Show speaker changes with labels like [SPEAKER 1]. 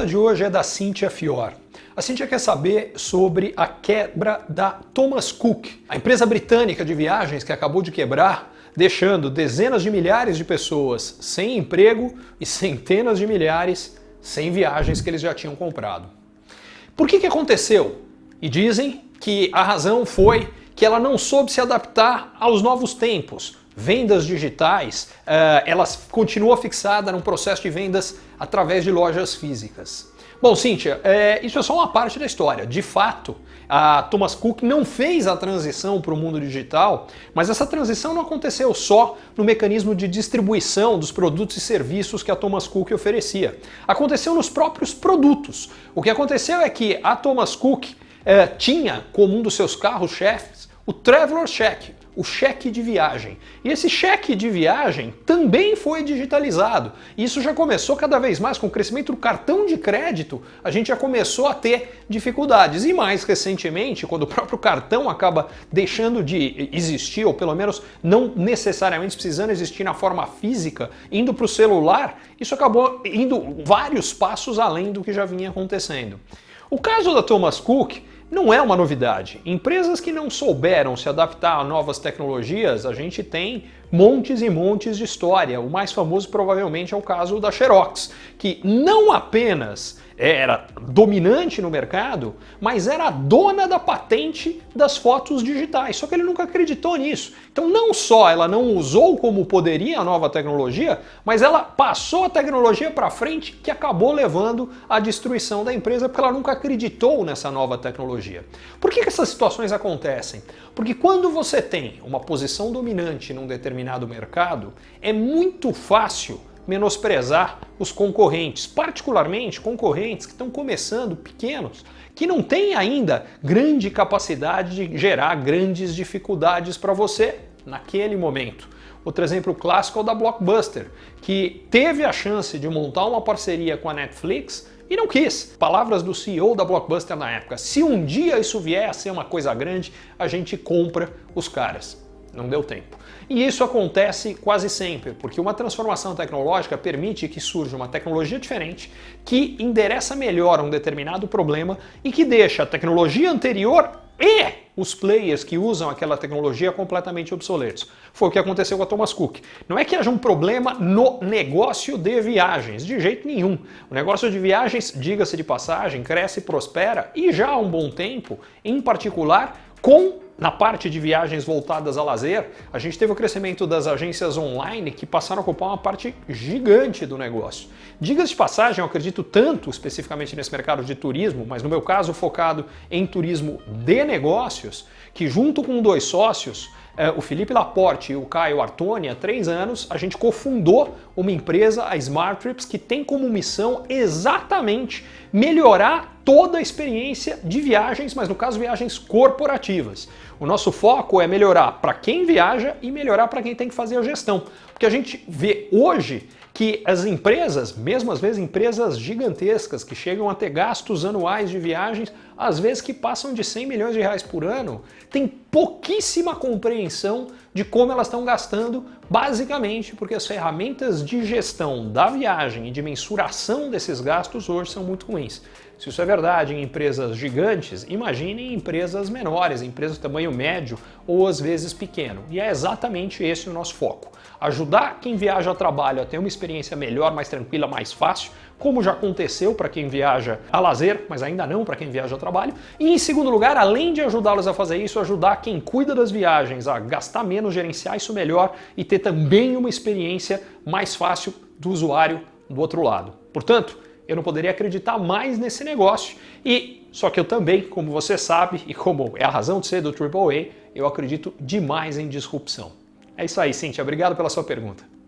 [SPEAKER 1] pergunta de hoje é da Cíntia Fior. A Cíntia quer saber sobre a quebra da Thomas Cook, a empresa britânica de viagens que acabou de quebrar, deixando dezenas de milhares de pessoas sem emprego e centenas de milhares sem viagens que eles já tinham comprado. Por que, que aconteceu? E dizem que a razão foi que ela não soube se adaptar aos novos tempos, vendas digitais, uh, ela continua fixada num processo de vendas através de lojas físicas. Bom, Cíntia, é, isso é só uma parte da história. De fato, a Thomas Cook não fez a transição para o mundo digital, mas essa transição não aconteceu só no mecanismo de distribuição dos produtos e serviços que a Thomas Cook oferecia. Aconteceu nos próprios produtos. O que aconteceu é que a Thomas Cook é, tinha como um dos seus carros-chefes o Traveler Check, o cheque de viagem. E esse cheque de viagem também foi digitalizado. Isso já começou cada vez mais com o crescimento do cartão de crédito, a gente já começou a ter dificuldades. E mais recentemente, quando o próprio cartão acaba deixando de existir, ou pelo menos não necessariamente precisando existir na forma física, indo para o celular, isso acabou indo vários passos além do que já vinha acontecendo. O caso da Thomas Cook não é uma novidade. Empresas que não souberam se adaptar a novas tecnologias, a gente tem montes e montes de história. O mais famoso provavelmente é o caso da Xerox, que não apenas era dominante no mercado, mas era a dona da patente das fotos digitais, só que ele nunca acreditou nisso. Então não só ela não usou como poderia a nova tecnologia, mas ela passou a tecnologia para frente que acabou levando à destruição da empresa porque ela nunca acreditou nessa nova tecnologia. Por que, que essas situações acontecem? Porque quando você tem uma posição dominante num determinado mercado, é muito fácil menosprezar os concorrentes, particularmente concorrentes que estão começando pequenos, que não têm ainda grande capacidade de gerar grandes dificuldades para você naquele momento. Outro exemplo clássico é o da Blockbuster, que teve a chance de montar uma parceria com a Netflix e não quis. Palavras do CEO da Blockbuster na época, se um dia isso vier a ser uma coisa grande, a gente compra os caras. Não deu tempo. E isso acontece quase sempre, porque uma transformação tecnológica permite que surja uma tecnologia diferente que endereça melhor um determinado problema e que deixa a tecnologia anterior e os players que usam aquela tecnologia completamente obsoletos. Foi o que aconteceu com a Thomas Cook. Não é que haja um problema no negócio de viagens, de jeito nenhum. O negócio de viagens, diga-se de passagem, cresce prospera e já há um bom tempo, em particular com na parte de viagens voltadas a lazer, a gente teve o crescimento das agências online que passaram a ocupar uma parte gigante do negócio. Diga-se de passagem, eu acredito tanto especificamente nesse mercado de turismo, mas no meu caso focado em turismo de negócios, que junto com dois sócios, é, o Felipe Laporte e o Caio Artoni, há três anos, a gente cofundou uma empresa, a Smart Trips, que tem como missão exatamente melhorar toda a experiência de viagens, mas no caso viagens corporativas. O nosso foco é melhorar para quem viaja e melhorar para quem tem que fazer a gestão. Porque a gente vê hoje que as empresas, mesmo às vezes empresas gigantescas que chegam a ter gastos anuais de viagens, às vezes que passam de 100 milhões de reais por ano, têm pouquíssima compreensão de como elas estão gastando, basicamente porque as ferramentas de gestão da viagem e de mensuração desses gastos hoje são muito ruins. Se isso é verdade em empresas gigantes, imagine em empresas menores, empresas de tamanho médio ou às vezes pequeno. E é exatamente esse o nosso foco. Ajudar quem viaja a trabalho a ter uma experiência melhor, mais tranquila, mais fácil, como já aconteceu para quem viaja a lazer, mas ainda não para quem viaja a trabalho. E em segundo lugar, além de ajudá-los a fazer isso, ajudar quem cuida das viagens a gastar menos, gerenciar isso melhor e ter também uma experiência mais fácil do usuário do outro lado. Portanto, eu não poderia acreditar mais nesse negócio. E só que eu também, como você sabe, e como é a razão de ser do AAA, eu acredito demais em disrupção. É isso aí, Cintia. Obrigado pela sua pergunta.